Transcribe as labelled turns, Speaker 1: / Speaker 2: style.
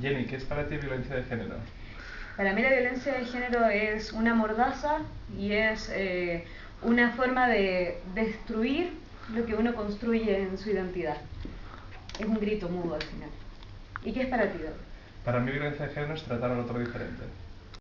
Speaker 1: Jenny, ¿qué es para ti violencia de género?
Speaker 2: Para mí la violencia de género es una mordaza y es eh, una forma de destruir lo que uno construye en su identidad. Es un grito mudo al final. ¿Y qué es para ti,
Speaker 1: Para mí violencia de género es tratar al otro diferente.